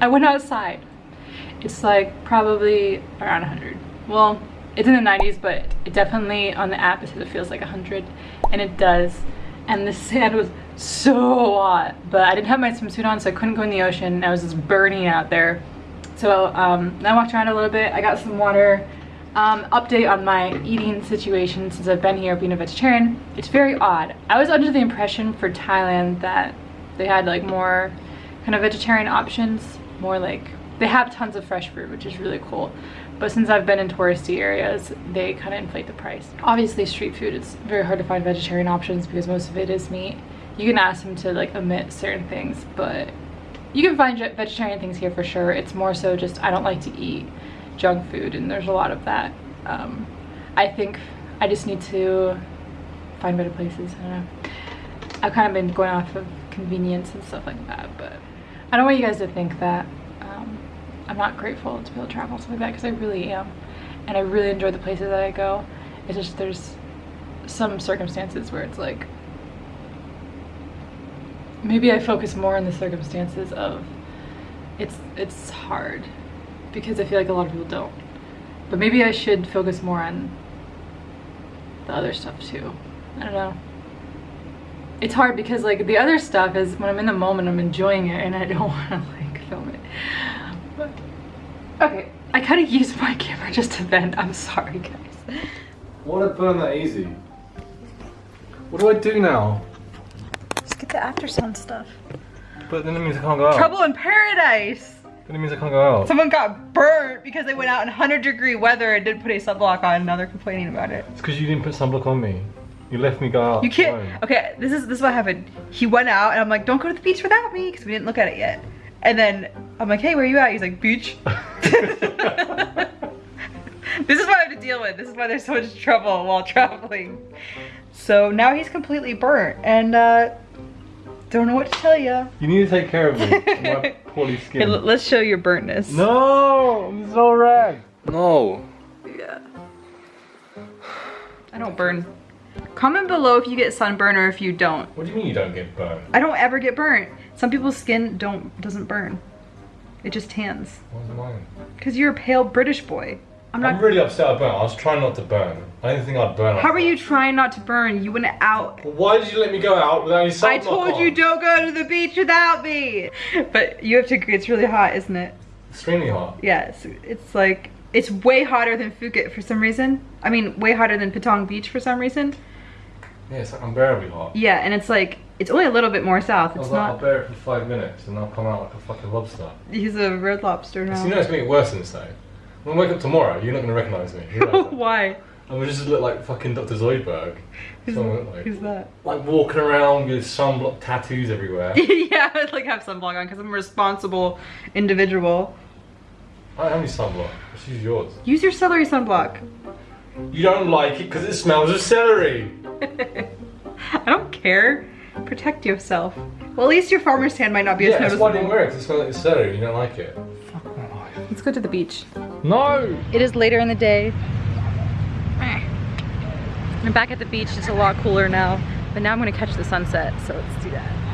I went outside. It's like probably around 100. Well, it's in the 90s, but it definitely on the app it says it feels like 100, and it does. And the sand was so hot, but I didn't have my swimsuit on, so I couldn't go in the ocean. I was just burning out there. So um, I walked around a little bit. I got some water. Um, update on my eating situation since I've been here being a vegetarian. It's very odd. I was under the impression for Thailand that they had like more kind of vegetarian options, more like they have tons of fresh fruit, which is really cool. But since I've been in touristy areas, they kind of inflate the price. Obviously street food, it's very hard to find vegetarian options because most of it is meat. You can ask them to like omit certain things, but you can find vegetarian things here for sure. It's more so just I don't like to eat junk food and there's a lot of that. Um, I think I just need to find better places. I don't know. I've kind of been going off of convenience and stuff like that, but I don't want you guys to think that um, I'm not grateful to be able to travel stuff like that because I really am. And I really enjoy the places that I go. It's just there's some circumstances where it's like maybe I focus more on the circumstances of it's it's hard because I feel like a lot of people don't. But maybe I should focus more on the other stuff too. I don't know. It's hard because like the other stuff is when I'm in the moment I'm enjoying it and I don't want to like film it. But, okay, I kind of used my camera just to vent. I'm sorry guys. Why would I burn that easy? What do I do now? Just get the after sun stuff. But then it means I can't go out. Trouble in paradise! Then it means I can't go out. Someone got burnt because they went out in 100 degree weather and didn't put a sunblock on and now they're complaining about it. It's because you didn't put sunblock on me. You left me go out. You can't. Alone. Okay, this is this is what happened. He went out and I'm like, don't go to the beach without me because we didn't look at it yet. And then I'm like, hey, where are you at? He's like, beach. this is what I have to deal with. This is why there's so much trouble while traveling. So now he's completely burnt and uh, don't know what to tell you. You need to take care of me. my poorly skin. Hey, let's show your burntness. No, I'm so red. No. Yeah. I don't burn. Comment below if you get sunburn or if you don't. What do you mean you don't get burnt? I don't ever get burnt. Some people's skin don't doesn't burn. It just tans. Why's mine? Because you're a pale British boy. I'm not. I'm really upset I burnt. I was trying not to burn. I didn't think I'd burn. How are you trying not to burn? You went out. Well, why did you let me go out without any sunblock I told on? you don't go to the beach without me. But you have to agree, it's really hot, isn't it? Extremely hot. Yes, yeah, it's, it's like it's way hotter than Phuket for some reason. I mean, way hotter than Patong Beach for some reason. Yeah, it's like unbearably hot. Yeah, and it's like it's only a little bit more south. It's I was not. Like, I'll bear it for five minutes and I'll come out like a fucking lobster. He's a red lobster now. you know it's gonna get worse than this though. When I wake up tomorrow, you're not gonna recognise me. Why? I'm gonna just look like fucking Dr. Zoidberg. Who's, like. who's that? Like walking around with sunblock tattoos everywhere. yeah, I'd like have sunblock on because I'm a responsible individual. I don't have any sunblock. Just use yours. Use your celery sunblock. You don't like it because it smells of celery. I don't care. Protect yourself. Well, at least your farmer's tan might not be yeah, as noticeable. Yeah, that's why it it. It smells like celery. You don't like it. Fuck my life. Let's go to the beach. No! It is later in the day. I'm back at the beach. It's a lot cooler now. But now I'm going to catch the sunset. So let's do that.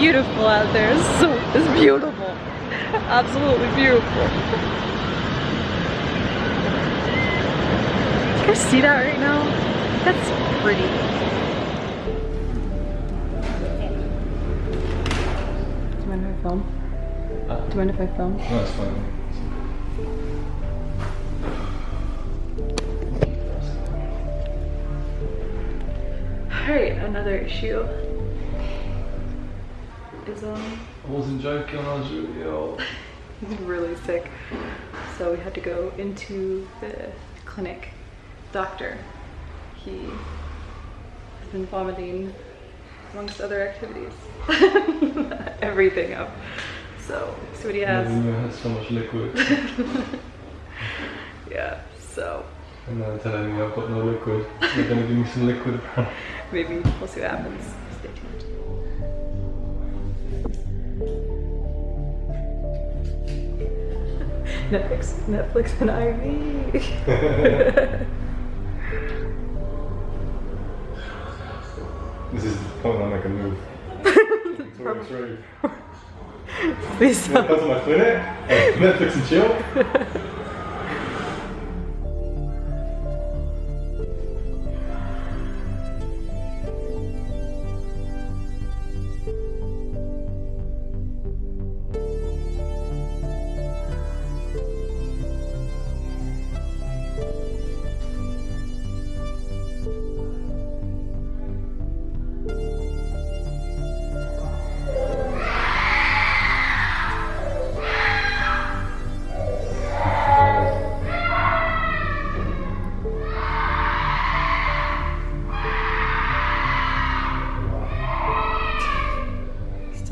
Beautiful out there. It's so it's beautiful. Absolutely beautiful. You guys see that right now? That's pretty. Do you mind if I film? Uh, Do you mind if I film? no, it's fine. Alright, another issue is um I wasn't joking, I was really ill. he's really sick. So we had to go into the clinic. Doctor. He has been vomiting amongst other activities. Everything up. So see what he has. You had so much liquid. Yeah, so and then telling me I've got no liquid. They're gonna give me some liquid maybe we'll see what happens. Stay tuned. Netflix, Netflix and IV. This is point I make a move. Please You wanna don't. come my Netflix and chill?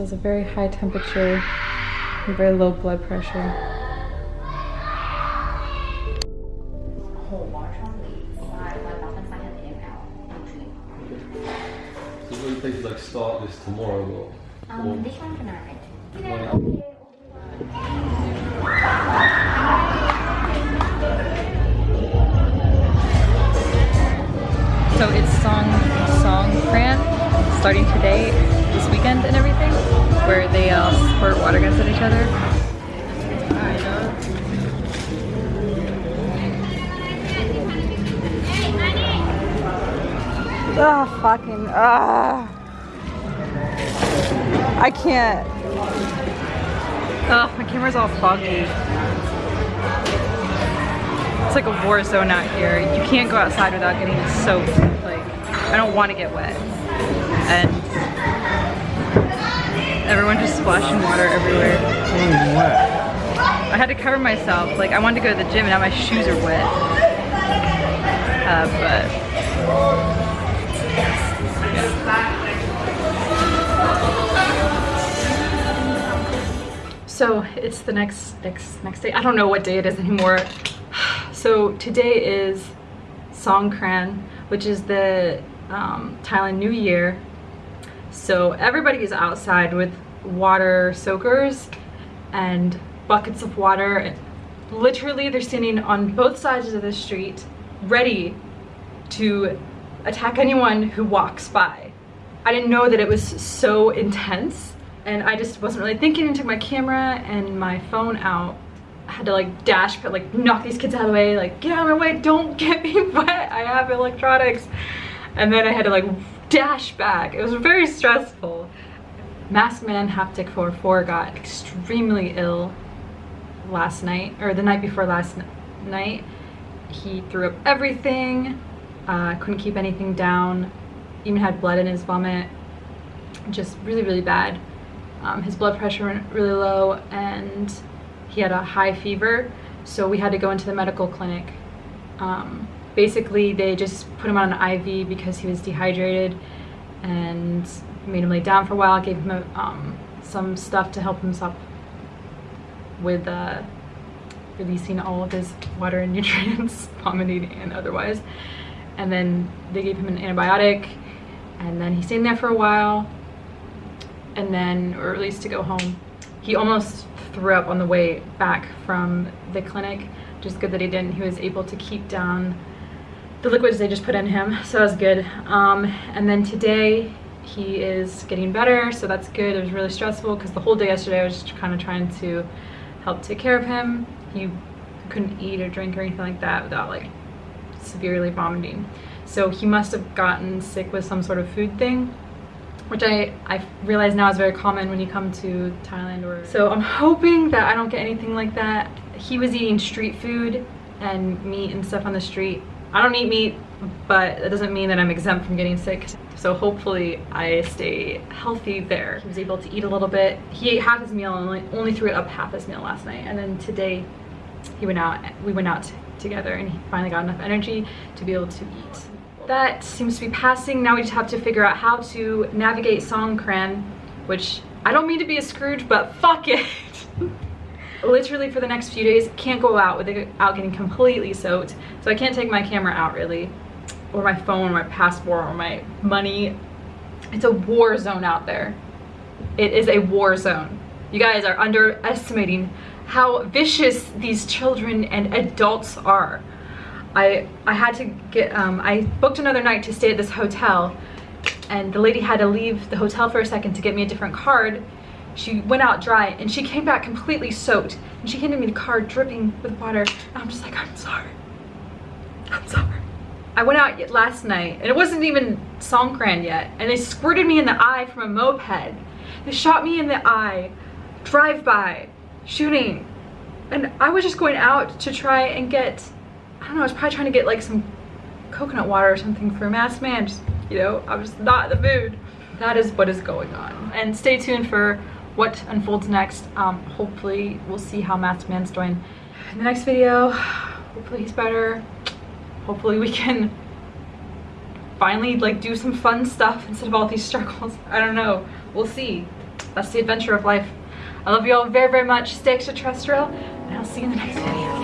has a very high temperature and very low blood pressure. So what do you think like start this tomorrow or? Um, this one tonight. Today. So it's Song Song Fran starting today, this weekend and everything where they uh, squirt water guns at each other. Ah, fucking, ah. I can't. Oh, my camera's all foggy. It's like a war zone out here. You can't go outside without getting soaked. Like, I don't want to get wet. And everyone just splashing water everywhere. I had to cover myself. Like, I wanted to go to the gym and now my shoes are wet. Uh, but So it's the next next next day. I don't know what day it is anymore. So today is Songkran, which is the um, Thailand New Year. So everybody is outside with water soakers and buckets of water. Literally, they're standing on both sides of the street, ready to attack anyone who walks by. I didn't know that it was so intense and I just wasn't really thinking and took my camera and my phone out. I had to like dash, but like knock these kids out of the way, like get out of my way, don't get me wet, I have electronics. And then I had to like dash back. It was very stressful. Masked Man Haptic 44 got extremely ill last night, or the night before last night. He threw up everything, uh, couldn't keep anything down, even had blood in his vomit. Just really, really bad. Um, his blood pressure went really low and he had a high fever, so we had to go into the medical clinic. Um, basically, they just put him on an IV because he was dehydrated and made him lay down for a while, gave him a, um, some stuff to help him stop with uh, releasing all of his water and nutrients, vomiting and otherwise. And then they gave him an antibiotic, and then he stayed in there for a while, and then, or at least to go home. He almost threw up on the way back from the clinic. Just good that he didn't. He was able to keep down the liquids they just put in him, so that was good. Um, and then today, he is getting better, so that's good. It was really stressful because the whole day yesterday I was just kind of trying to help take care of him. He couldn't eat or drink or anything like that without like severely vomiting. So he must have gotten sick with some sort of food thing, which I, I realize now is very common when you come to Thailand or so I'm hoping that I don't get anything like that. He was eating street food and meat and stuff on the street. I don't eat meat, but that doesn't mean that I'm exempt from getting sick. So hopefully I stay healthy there. He was able to eat a little bit. He ate half his meal and only, threw up half his meal last night. And then today he went out, we went out together and he finally got enough energy to be able to eat. That seems to be passing. Now we just have to figure out how to navigate Songkran, which I don't mean to be a Scrooge, but fuck it. Literally for the next few days, can't go out without getting completely soaked. So I can't take my camera out really, or my phone, or my passport, or my money. It's a war zone out there. It is a war zone. You guys are underestimating how vicious these children and adults are. I, I had to get, um, I booked another night to stay at this hotel and the lady had to leave the hotel for a second to get me a different card. She went out dry and she came back completely soaked and she handed me the card dripping with water. And I'm just like, I'm sorry. I'm sorry. I went out last night and it wasn't even Songkran yet and they squirted me in the eye from a moped. They shot me in the eye, drive by, shooting. And I was just going out to try and get I don't know, I was probably trying to get like some coconut water or something for a Masked Man. Just, you know, I was not in the mood. That is what is going on. And stay tuned for what unfolds next. Um, hopefully we'll see how Masked Man's doing in the next video. Hopefully he's better. Hopefully we can finally like do some fun stuff instead of all these struggles. I don't know. We'll see. That's the adventure of life. I love you all very, very much. Stay extraterrestrial, and I'll see you in the next video.